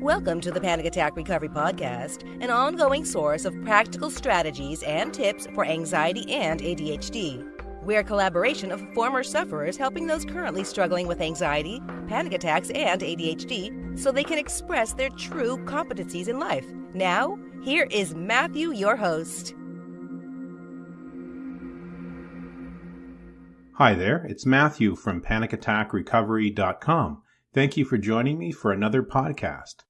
Welcome to the Panic Attack Recovery Podcast, an ongoing source of practical strategies and tips for anxiety and ADHD. We're a collaboration of former sufferers helping those currently struggling with anxiety, panic attacks, and ADHD so they can express their true competencies in life. Now, here is Matthew, your host. Hi there, it's Matthew from panicattackrecovery.com. Thank you for joining me for another podcast.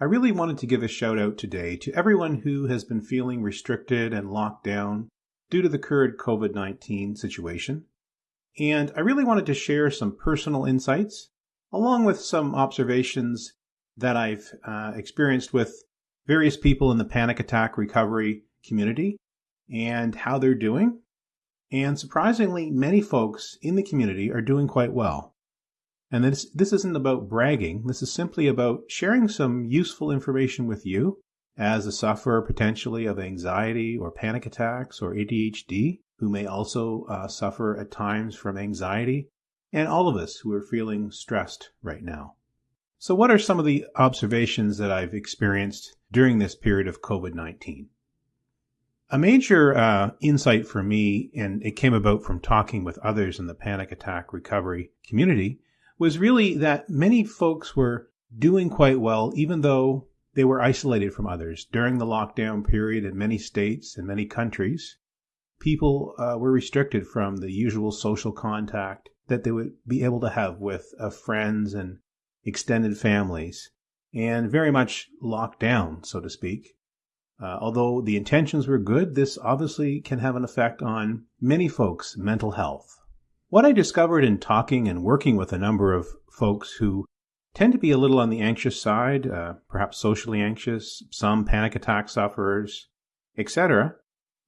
I really wanted to give a shout out today to everyone who has been feeling restricted and locked down due to the current COVID 19 situation. And I really wanted to share some personal insights along with some observations that I've uh, experienced with various people in the panic attack recovery community and how they're doing and surprisingly, many folks in the community are doing quite well. And this, this isn't about bragging. This is simply about sharing some useful information with you as a sufferer potentially of anxiety or panic attacks or ADHD, who may also uh, suffer at times from anxiety, and all of us who are feeling stressed right now. So, what are some of the observations that I've experienced during this period of COVID 19? A major uh, insight for me, and it came about from talking with others in the panic attack recovery community, was really that many folks were doing quite well, even though they were isolated from others. During the lockdown period in many states and many countries, people uh, were restricted from the usual social contact that they would be able to have with uh, friends and extended families, and very much locked down, so to speak. Uh, although the intentions were good, this obviously can have an effect on many folks' mental health. What I discovered in talking and working with a number of folks who tend to be a little on the anxious side, uh, perhaps socially anxious, some panic attack sufferers, etc.,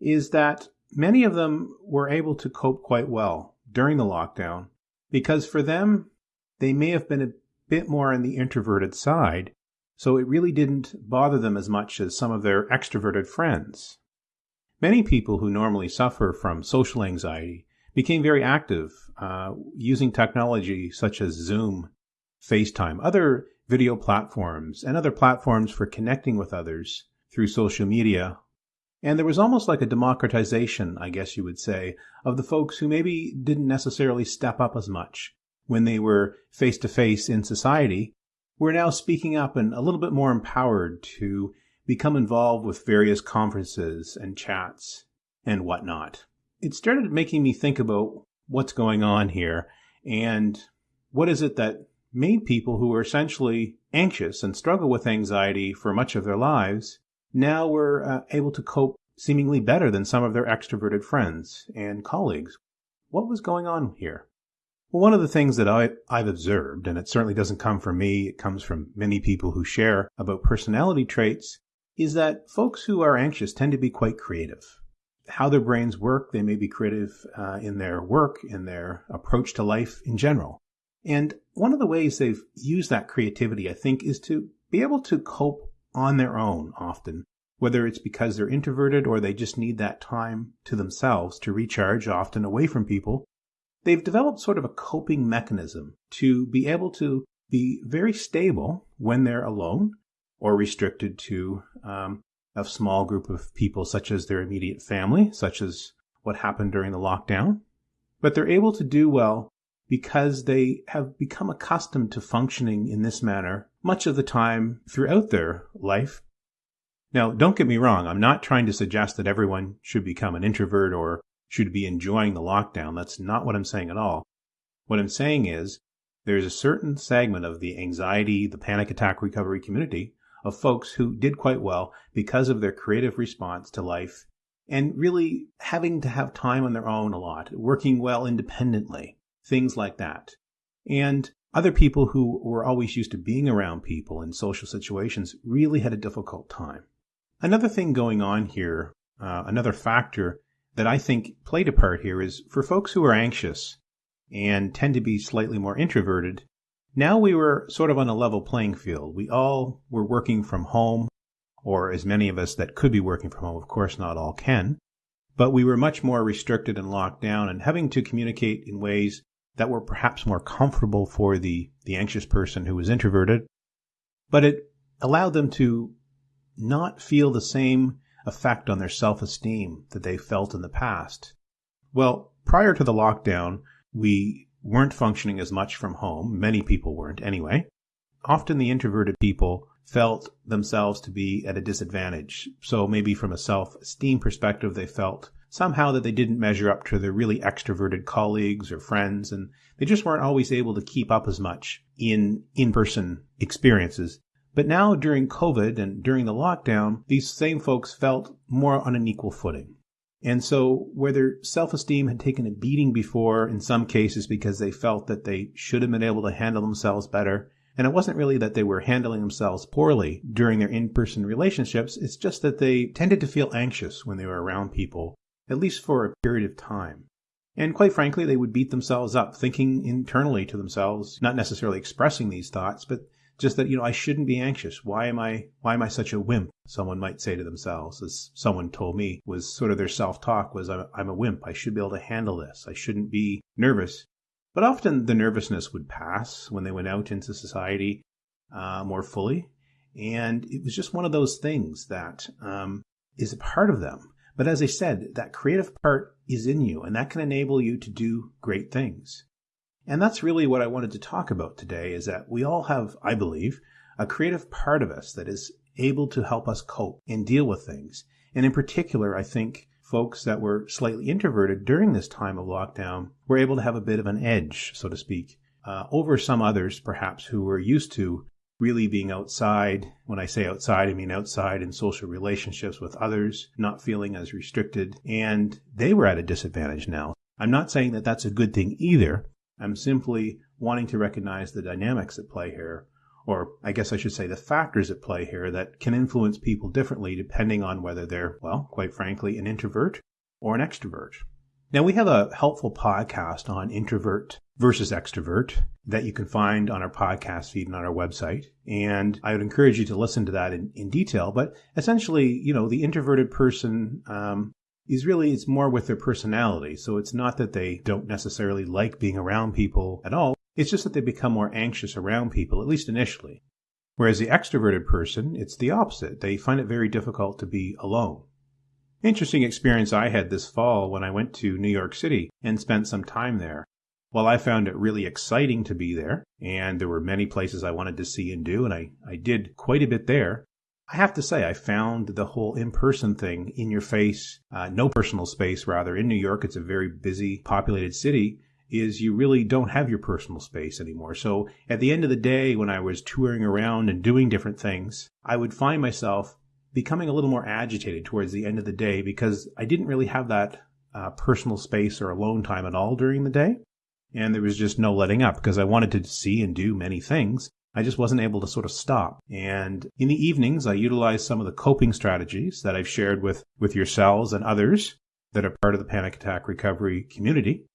is that many of them were able to cope quite well during the lockdown because for them, they may have been a bit more on the introverted side so it really didn't bother them as much as some of their extroverted friends. Many people who normally suffer from social anxiety became very active uh, using technology such as Zoom, FaceTime, other video platforms, and other platforms for connecting with others through social media. And there was almost like a democratization, I guess you would say, of the folks who maybe didn't necessarily step up as much when they were face to face in society we're now speaking up and a little bit more empowered to become involved with various conferences and chats and whatnot. It started making me think about what's going on here and what is it that made people who were essentially anxious and struggle with anxiety for much of their lives now were uh, able to cope seemingly better than some of their extroverted friends and colleagues. What was going on here? Well, one of the things that I, I've observed, and it certainly doesn't come from me, it comes from many people who share about personality traits, is that folks who are anxious tend to be quite creative. How their brains work, they may be creative uh, in their work, in their approach to life in general. And one of the ways they've used that creativity, I think, is to be able to cope on their own often, whether it's because they're introverted or they just need that time to themselves to recharge, often away from people, they've developed sort of a coping mechanism to be able to be very stable when they're alone or restricted to um, a small group of people, such as their immediate family, such as what happened during the lockdown. But they're able to do well because they have become accustomed to functioning in this manner much of the time throughout their life. Now, don't get me wrong, I'm not trying to suggest that everyone should become an introvert or should be enjoying the lockdown. That's not what I'm saying at all. What I'm saying is there's a certain segment of the anxiety, the panic attack recovery community of folks who did quite well because of their creative response to life and really having to have time on their own a lot, working well independently, things like that. And other people who were always used to being around people in social situations really had a difficult time. Another thing going on here, uh, another factor that I think played a part here is for folks who are anxious and tend to be slightly more introverted, now we were sort of on a level playing field. We all were working from home, or as many of us that could be working from home, of course, not all can, but we were much more restricted and locked down and having to communicate in ways that were perhaps more comfortable for the, the anxious person who was introverted. But it allowed them to not feel the same effect on their self esteem that they felt in the past. Well, prior to the lockdown, we weren't functioning as much from home. Many people weren't anyway. Often the introverted people felt themselves to be at a disadvantage. So maybe from a self esteem perspective, they felt somehow that they didn't measure up to their really extroverted colleagues or friends, and they just weren't always able to keep up as much in in person experiences. But now during COVID and during the lockdown, these same folks felt more on an equal footing. And so, where their self esteem had taken a beating before, in some cases because they felt that they should have been able to handle themselves better, and it wasn't really that they were handling themselves poorly during their in person relationships, it's just that they tended to feel anxious when they were around people, at least for a period of time. And quite frankly, they would beat themselves up, thinking internally to themselves, not necessarily expressing these thoughts, but just that, you know, I shouldn't be anxious. Why am I, why am I such a wimp? Someone might say to themselves, as someone told me was sort of their self talk was, I'm, I'm a wimp. I should be able to handle this. I shouldn't be nervous. But often the nervousness would pass when they went out into society uh, more fully. And it was just one of those things that um, is a part of them. But as I said, that creative part is in you, and that can enable you to do great things. And that's really what I wanted to talk about today is that we all have, I believe, a creative part of us that is able to help us cope and deal with things. And in particular, I think folks that were slightly introverted during this time of lockdown were able to have a bit of an edge, so to speak, uh, over some others perhaps who were used to really being outside. When I say outside, I mean outside in social relationships with others, not feeling as restricted, and they were at a disadvantage now. I'm not saying that that's a good thing either. I'm simply wanting to recognize the dynamics at play here, or I guess I should say the factors at play here that can influence people differently depending on whether they're, well, quite frankly, an introvert or an extrovert. Now, we have a helpful podcast on introvert versus extrovert that you can find on our podcast feed and on our website. And I would encourage you to listen to that in, in detail. But essentially, you know, the introverted person um, is really it's more with their personality. So it's not that they don't necessarily like being around people at all. It's just that they become more anxious around people, at least initially. Whereas the extroverted person, it's the opposite. They find it very difficult to be alone. Interesting experience I had this fall when I went to New York City and spent some time there. While I found it really exciting to be there, and there were many places I wanted to see and do, and I, I did quite a bit there, I have to say, I found the whole in person thing in your face, uh, no personal space, rather. In New York, it's a very busy, populated city, is you really don't have your personal space anymore. So at the end of the day, when I was touring around and doing different things, I would find myself becoming a little more agitated towards the end of the day because I didn't really have that uh, personal space or alone time at all during the day. And there was just no letting up because I wanted to see and do many things. I just wasn't able to sort of stop. And in the evenings, I utilize some of the coping strategies that I've shared with, with yourselves and others that are part of the panic attack recovery community.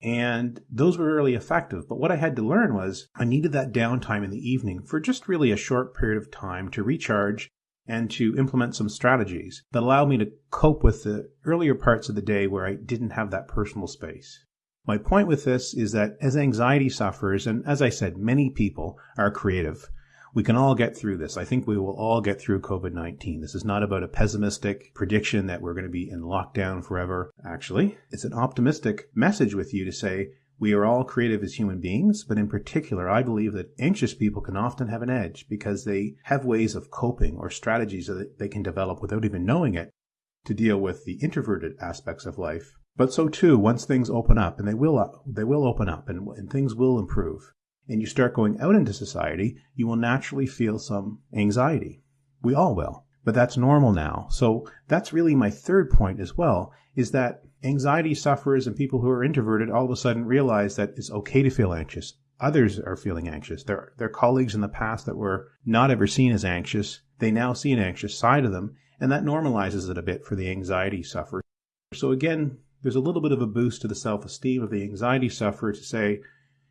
And those were really effective. But what I had to learn was I needed that downtime in the evening for just really a short period of time to recharge and to implement some strategies that allowed me to cope with the earlier parts of the day where I didn't have that personal space. My point with this is that as anxiety sufferers, and as I said, many people are creative, we can all get through this. I think we will all get through COVID 19. This is not about a pessimistic prediction that we're going to be in lockdown forever. Actually, it's an optimistic message with you to say we are all creative as human beings, but in particular, I believe that anxious people can often have an edge because they have ways of coping or strategies that they can develop without even knowing it to deal with the introverted aspects of life but so too, once things open up, and they will, uh, they will open up, and, and things will improve, and you start going out into society, you will naturally feel some anxiety. We all will, but that's normal now. So that's really my third point as well, is that anxiety sufferers and people who are introverted all of a sudden realize that it's okay to feel anxious. Others are feeling anxious. Their, their colleagues in the past that were not ever seen as anxious, they now see an anxious side of them, and that normalizes it a bit for the anxiety sufferer. So again, there's a little bit of a boost to the self esteem of the anxiety sufferer to say,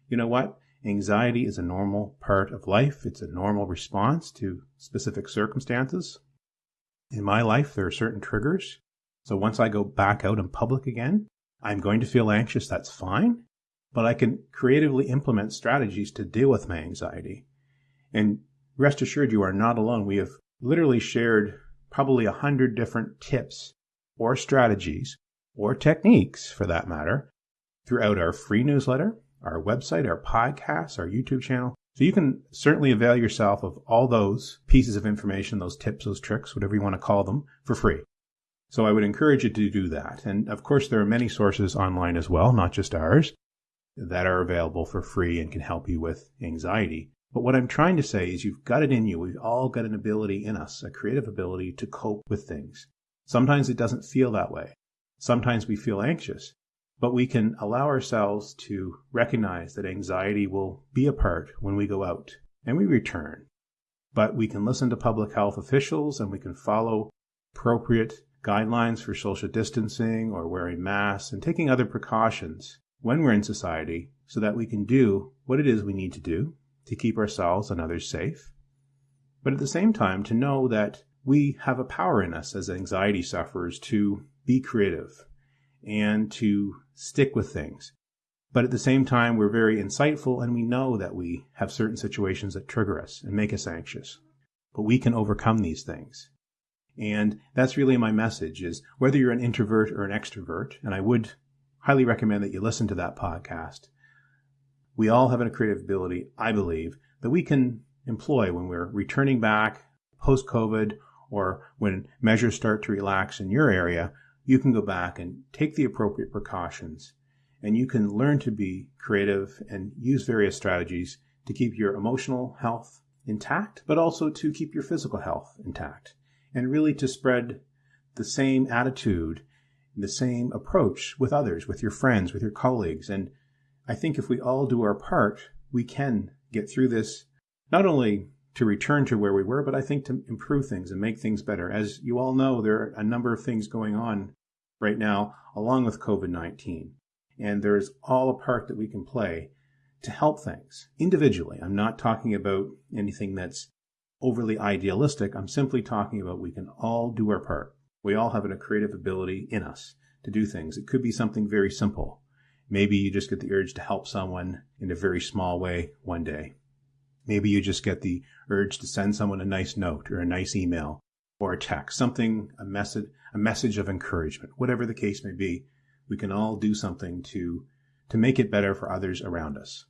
you know what? Anxiety is a normal part of life. It's a normal response to specific circumstances. In my life, there are certain triggers. So once I go back out in public again, I'm going to feel anxious. That's fine. But I can creatively implement strategies to deal with my anxiety. And rest assured you are not alone. We have literally shared probably a hundred different tips or strategies or techniques for that matter throughout our free newsletter, our website, our podcast, our YouTube channel. So you can certainly avail yourself of all those pieces of information, those tips, those tricks, whatever you want to call them, for free. So I would encourage you to do that. And of course, there are many sources online as well, not just ours, that are available for free and can help you with anxiety. But what I'm trying to say is you've got it in you. We've all got an ability in us, a creative ability to cope with things. Sometimes it doesn't feel that way. Sometimes we feel anxious, but we can allow ourselves to recognize that anxiety will be a part when we go out and we return. But we can listen to public health officials and we can follow appropriate guidelines for social distancing or wearing masks and taking other precautions when we're in society so that we can do what it is we need to do to keep ourselves and others safe. But at the same time, to know that we have a power in us as anxiety sufferers to be creative and to stick with things. But at the same time, we're very insightful and we know that we have certain situations that trigger us and make us anxious. But we can overcome these things. And that's really my message is whether you're an introvert or an extrovert, and I would highly recommend that you listen to that podcast. We all have a creative ability, I believe, that we can employ when we're returning back post COVID or when measures start to relax in your area. You can go back and take the appropriate precautions and you can learn to be creative and use various strategies to keep your emotional health intact, but also to keep your physical health intact and really to spread the same attitude, the same approach with others, with your friends, with your colleagues. And I think if we all do our part, we can get through this, not only to return to where we were, but I think to improve things and make things better. As you all know, there are a number of things going on right now along with COVID 19. And there's all a part that we can play to help things individually. I'm not talking about anything that's overly idealistic. I'm simply talking about we can all do our part. We all have a creative ability in us to do things. It could be something very simple. Maybe you just get the urge to help someone in a very small way one day. Maybe you just get the urge to send someone a nice note or a nice email or a text, something, a message, a message of encouragement, whatever the case may be. We can all do something to, to make it better for others around us.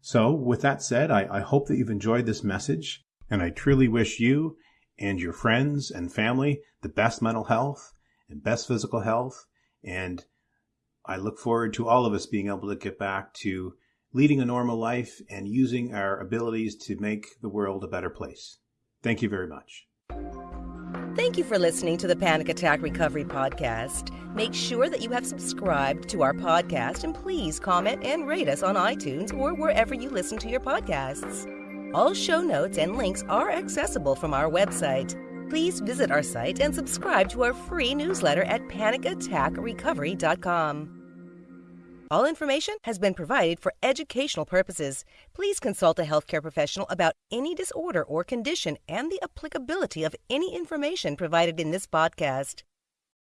So with that said, I, I hope that you've enjoyed this message. And I truly wish you and your friends and family the best mental health and best physical health. And I look forward to all of us being able to get back to leading a normal life and using our abilities to make the world a better place. Thank you very much. Thank you for listening to the Panic Attack Recovery Podcast. Make sure that you have subscribed to our podcast and please comment and rate us on iTunes or wherever you listen to your podcasts. All show notes and links are accessible from our website. Please visit our site and subscribe to our free newsletter at panicattackrecovery.com. All information has been provided for educational purposes. Please consult a healthcare professional about any disorder or condition and the applicability of any information provided in this podcast.